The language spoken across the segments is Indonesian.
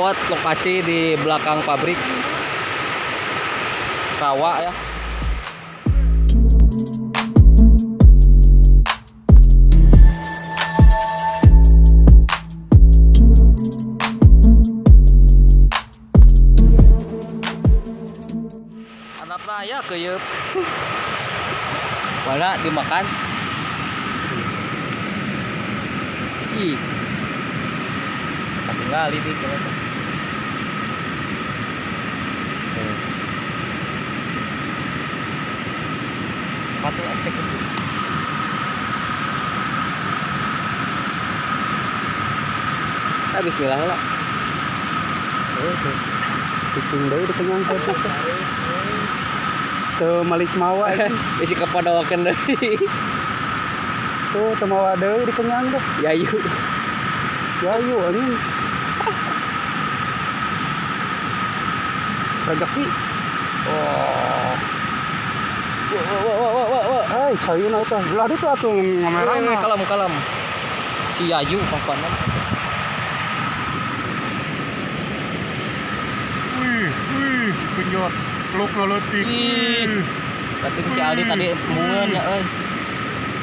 spot lokasi di belakang pabrik. Rawa ya. Anak raya keyep. Mana dimakan? Ih. Tinggal ini kalau Patu eksekusi. Ah, bismillah lah. Oh, tuh. Kucing deui di kenyang saya tuh. Tuh malik mawa ini. Isi kapadawakeun deui. Tuh teu mawa deui di kenyang deh. Yayu. Ya yuk anjing. Rezeki. Oh. Wah, wah, wah, wah. Hai, cayeuna teh. Belah ditu atuh Eh, ngamerana. Kalem, kalem. Si Yayu papanan. Wih, wih, kenyot. Peluk ngeletik. Ih. Berarti si Aldi tadi mungeun ya euy.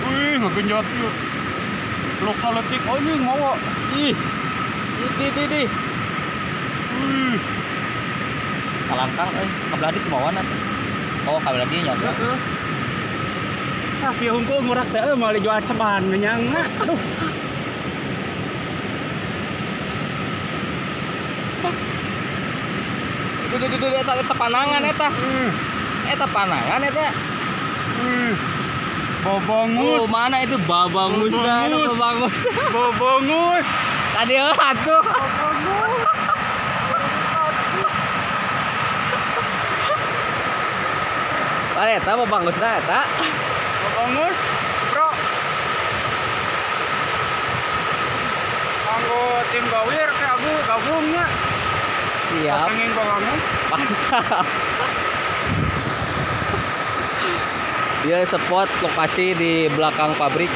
Wih, ngegenyot yuk. Peluk ngeletik anjing mawa. Ih. Ih, di, di, di. Wih. Kalangkang euy. Kabelah di kemauan atuh. Oh, kabelah di nyodok. Heeh. Ah, kieu hungkul ngurak teh euy meuli jual ceban menyang. Aduh. Di, di, di, di, eta, eta panangan eta. Wih, Eta panangan eta. wih. Bobongus. Oh, mana itu babangus itu Babangus. Bobongus. Tadi euy atuh. Ah, eta babangus eta. Bobongus, bro. Kanggo tim gawir ke aku gabungnya. Siap. Pengen bangun. Mantap. Dia spot lokasi di belakang pabrik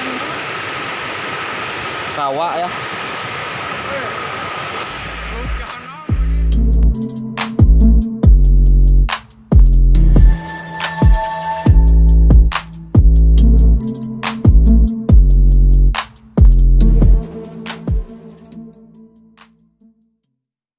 rawa ya.